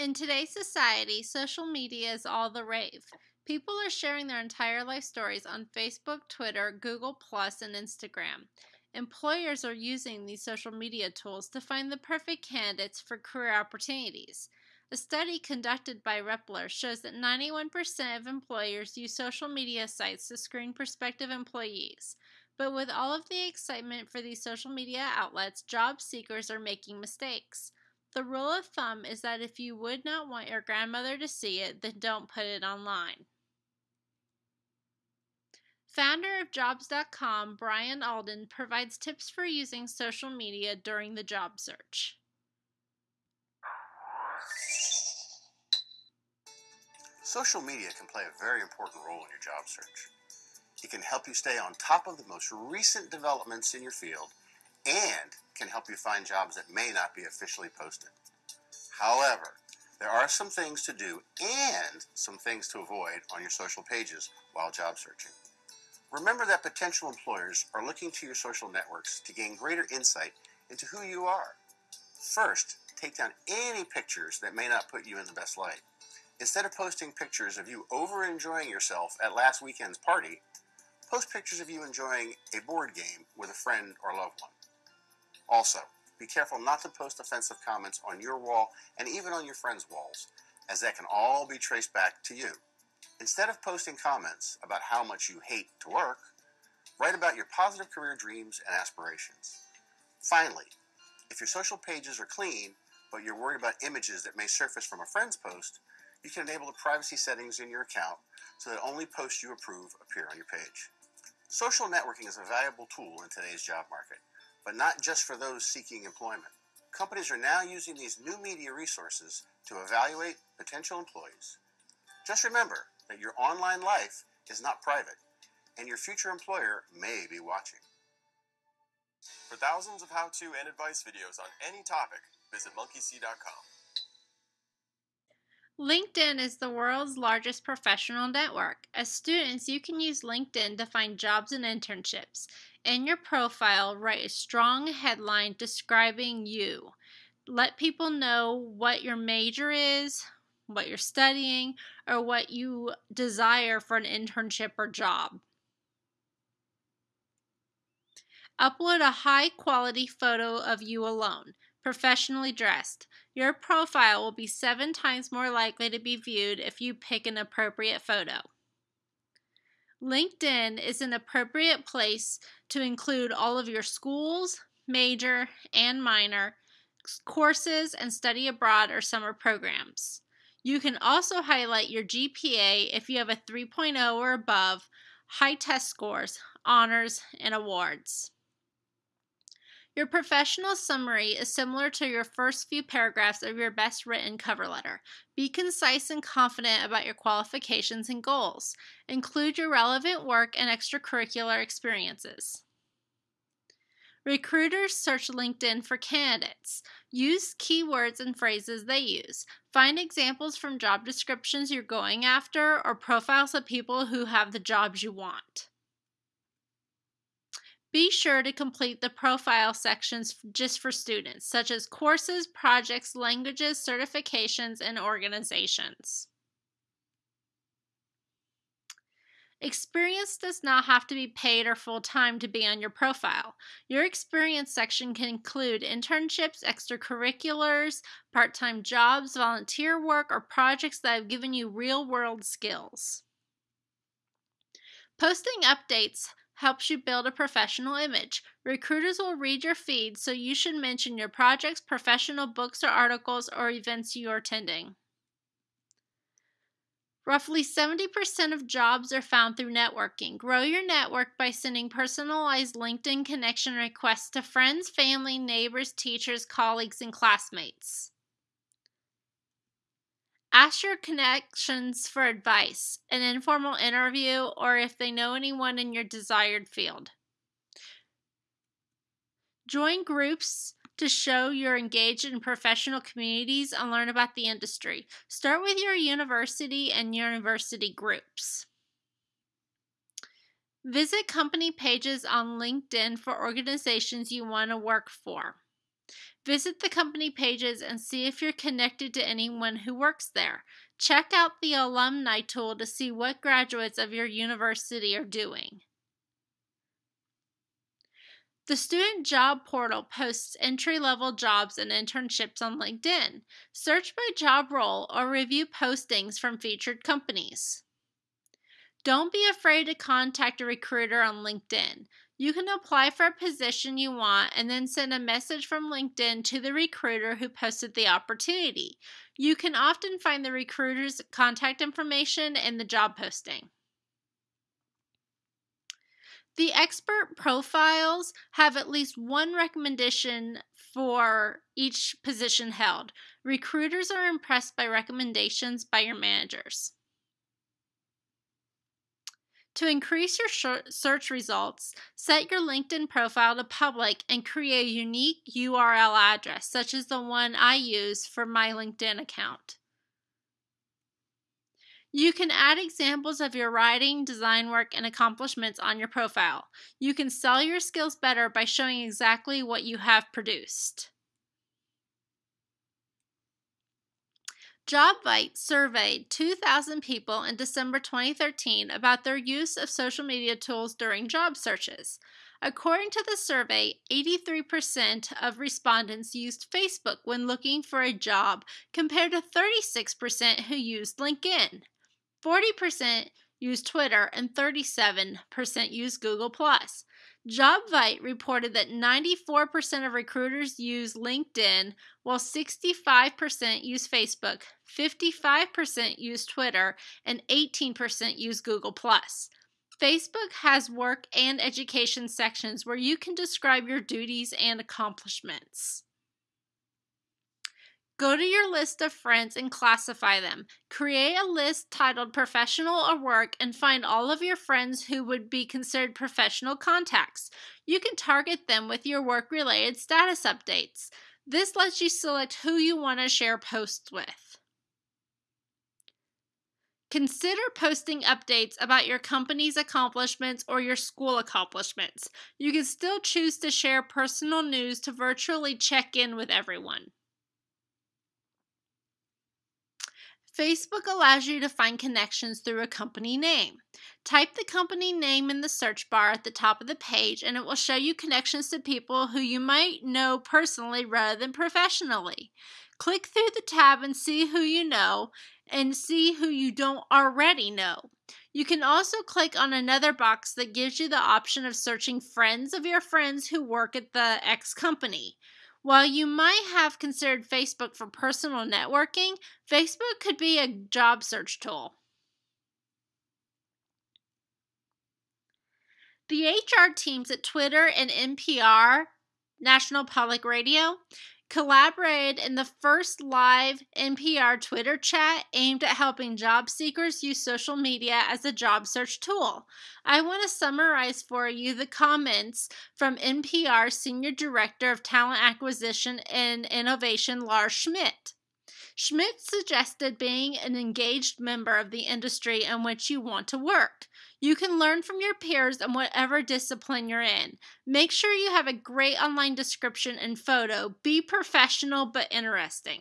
In today's society, social media is all the rave. People are sharing their entire life stories on Facebook, Twitter, Google, and Instagram. Employers are using these social media tools to find the perfect candidates for career opportunities. A study conducted by Reppler shows that 91% of employers use social media sites to screen prospective employees. But with all of the excitement for these social media outlets, job seekers are making mistakes. The rule of thumb is that if you would not want your grandmother to see it, then don't put it online. Founder of Jobs.com, Brian Alden, provides tips for using social media during the job search. Social media can play a very important role in your job search. It can help you stay on top of the most recent developments in your field and can help you find jobs that may not be officially posted. However, there are some things to do and some things to avoid on your social pages while job searching. Remember that potential employers are looking to your social networks to gain greater insight into who you are. First, take down any pictures that may not put you in the best light. Instead of posting pictures of you over enjoying yourself at last weekend's party, post pictures of you enjoying a board game with a friend or loved one. Also, be careful not to post offensive comments on your wall and even on your friends' walls, as that can all be traced back to you. Instead of posting comments about how much you hate to work, write about your positive career dreams and aspirations. Finally, if your social pages are clean, but you're worried about images that may surface from a friend's post, you can enable the privacy settings in your account so that only posts you approve appear on your page. Social networking is a valuable tool in today's job market, but not just for those seeking employment. Companies are now using these new media resources to evaluate potential employees. Just remember that your online life is not private, and your future employer may be watching. For thousands of how-to and advice videos on any topic, visit monkeysee.com. LinkedIn is the world's largest professional network. As students, you can use LinkedIn to find jobs and internships. In your profile, write a strong headline describing you. Let people know what your major is, what you're studying, or what you desire for an internship or job. Upload a high quality photo of you alone professionally dressed. Your profile will be seven times more likely to be viewed if you pick an appropriate photo. LinkedIn is an appropriate place to include all of your schools, major, and minor, courses, and study abroad or summer programs. You can also highlight your GPA if you have a 3.0 or above, high test scores, honors, and awards. Your professional summary is similar to your first few paragraphs of your best written cover letter. Be concise and confident about your qualifications and goals. Include your relevant work and extracurricular experiences. Recruiters search LinkedIn for candidates. Use keywords and phrases they use. Find examples from job descriptions you're going after or profiles of people who have the jobs you want. Be sure to complete the profile sections just for students, such as courses, projects, languages, certifications, and organizations. Experience does not have to be paid or full time to be on your profile. Your experience section can include internships, extracurriculars, part time jobs, volunteer work, or projects that have given you real world skills. Posting updates helps you build a professional image. Recruiters will read your feed, so you should mention your projects, professional books or articles, or events you are attending. Roughly 70% of jobs are found through networking. Grow your network by sending personalized LinkedIn connection requests to friends, family, neighbors, teachers, colleagues, and classmates. Ask your connections for advice, an informal interview, or if they know anyone in your desired field. Join groups to show you're engaged in professional communities and learn about the industry. Start with your university and university groups. Visit company pages on LinkedIn for organizations you want to work for. Visit the company pages and see if you're connected to anyone who works there. Check out the alumni tool to see what graduates of your university are doing. The Student Job Portal posts entry level jobs and internships on LinkedIn. Search by job role or review postings from featured companies. Don't be afraid to contact a recruiter on LinkedIn. You can apply for a position you want and then send a message from LinkedIn to the recruiter who posted the opportunity. You can often find the recruiter's contact information in the job posting. The expert profiles have at least one recommendation for each position held. Recruiters are impressed by recommendations by your managers. To increase your search results, set your LinkedIn profile to public and create a unique URL address, such as the one I use for my LinkedIn account. You can add examples of your writing, design work, and accomplishments on your profile. You can sell your skills better by showing exactly what you have produced. JobVite surveyed 2,000 people in December 2013 about their use of social media tools during job searches. According to the survey, 83% of respondents used Facebook when looking for a job, compared to 36% who used LinkedIn. 40% used Twitter and 37% used Google. JobVite reported that 94% of recruiters use LinkedIn, while 65% use Facebook, 55% use Twitter, and 18% use Google. Facebook has work and education sections where you can describe your duties and accomplishments. Go to your list of friends and classify them. Create a list titled Professional or Work and find all of your friends who would be considered professional contacts. You can target them with your work related status updates. This lets you select who you want to share posts with. Consider posting updates about your company's accomplishments or your school accomplishments. You can still choose to share personal news to virtually check in with everyone. Facebook allows you to find connections through a company name. Type the company name in the search bar at the top of the page and it will show you connections to people who you might know personally rather than professionally. Click through the tab and see who you know and see who you don't already know. You can also click on another box that gives you the option of searching friends of your friends who work at the X company. While you might have considered Facebook for personal networking, Facebook could be a job search tool. The HR teams at Twitter and NPR, National Public Radio, collaborated in the first live NPR Twitter chat aimed at helping job seekers use social media as a job search tool. I want to summarize for you the comments from NPR Senior Director of Talent Acquisition and Innovation, Lars Schmidt. Schmidt suggested being an engaged member of the industry in which you want to work. You can learn from your peers in whatever discipline you're in. Make sure you have a great online description and photo. Be professional but interesting.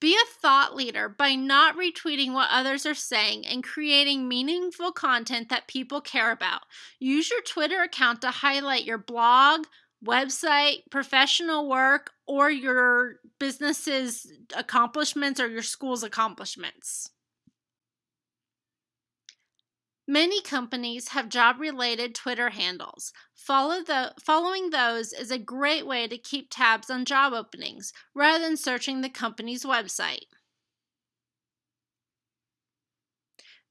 Be a thought leader by not retweeting what others are saying and creating meaningful content that people care about. Use your Twitter account to highlight your blog, website, professional work, or your business's accomplishments or your school's accomplishments. Many companies have job related Twitter handles. Follow the, following those is a great way to keep tabs on job openings rather than searching the company's website.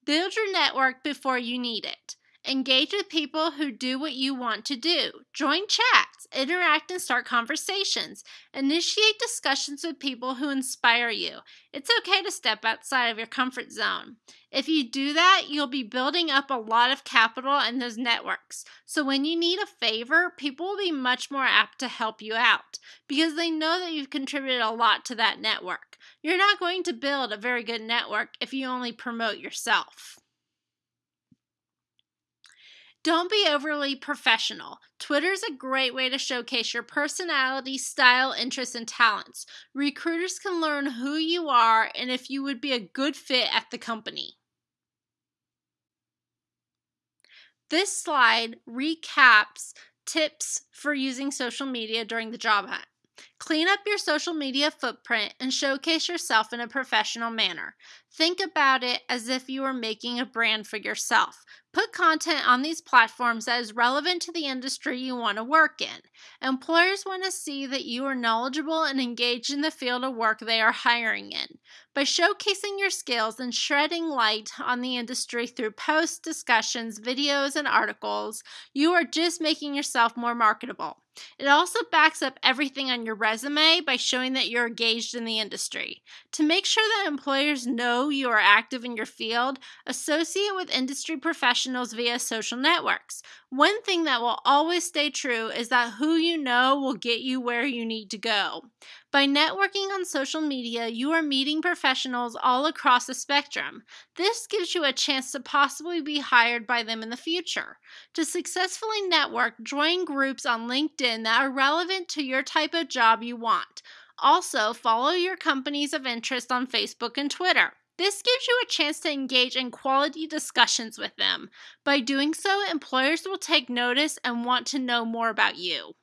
Build your network before you need it. Engage with people who do what you want to do. Join chats, interact, and start conversations. Initiate discussions with people who inspire you. It's okay to step outside of your comfort zone. If you do that, you'll be building up a lot of capital in those networks. So when you need a favor, people will be much more apt to help you out because they know that you've contributed a lot to that network. You're not going to build a very good network if you only promote yourself. Don't be overly professional. Twitter is a great way to showcase your personality, style, interests, and talents. Recruiters can learn who you are and if you would be a good fit at the company. This slide recaps tips for using social media during the job hunt. Clean up your social media footprint and showcase yourself in a professional manner. Think about it as if you were making a brand for yourself. Put content on these platforms that is relevant to the industry you want to work in. Employers want to see that you are knowledgeable and engaged in the field of work they are hiring in. By showcasing your skills and shedding light on the industry through posts, discussions, videos, and articles, you are just making yourself more marketable. It also backs up everything on your resume by showing that you're engaged in the industry. To make sure that employers know you are active in your field, associate with industry professionals via social networks. One thing that will always stay true is that who you know will get you where you need to go. By networking on social media, you are meeting professionals all across the spectrum. This gives you a chance to possibly be hired by them in the future. To successfully network, join groups on LinkedIn that are relevant to your type of job you want. Also, follow your companies of interest on Facebook and Twitter. This gives you a chance to engage in quality discussions with them. By doing so, employers will take notice and want to know more about you.